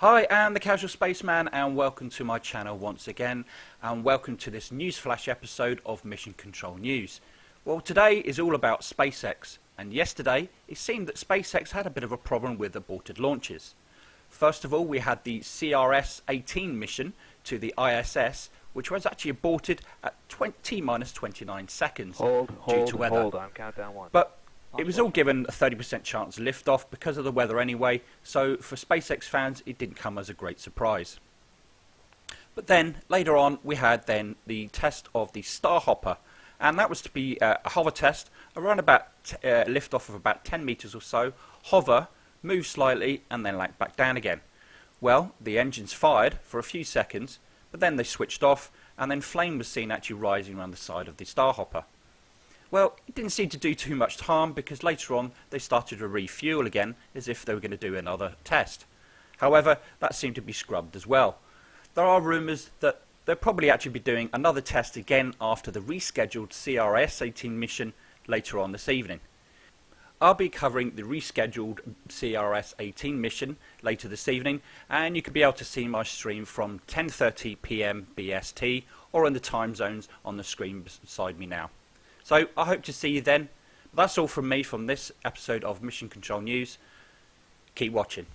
Hi, I'm the Casual Spaceman, and welcome to my channel once again, and welcome to this newsflash episode of Mission Control News. Well, today is all about SpaceX, and yesterday it seemed that SpaceX had a bit of a problem with aborted launches. First of all, we had the CRS-18 mission to the ISS, which was actually aborted at 20 minus 29 seconds Hold, due hold, to weather. hold on. Countdown one. But it was all given a 30% chance of liftoff because of the weather anyway, so for SpaceX fans it didn't come as a great surprise. But then later on we had then the test of the Starhopper, and that was to be uh, a hover test around about uh, liftoff of about 10 meters or so, hover, move slightly, and then like back down again. Well, the engines fired for a few seconds, but then they switched off, and then flame was seen actually rising around the side of the Starhopper. Well, it didn't seem to do too much harm because later on they started to refuel again as if they were going to do another test. However, that seemed to be scrubbed as well. There are rumours that they'll probably actually be doing another test again after the rescheduled CRS 18 mission later on this evening. I'll be covering the rescheduled CRS 18 mission later this evening and you can be able to see my stream from 10:30 p.m. BST or in the time zones on the screen beside me now. So I hope to see you then. That's all from me from this episode of Mission Control News. Keep watching.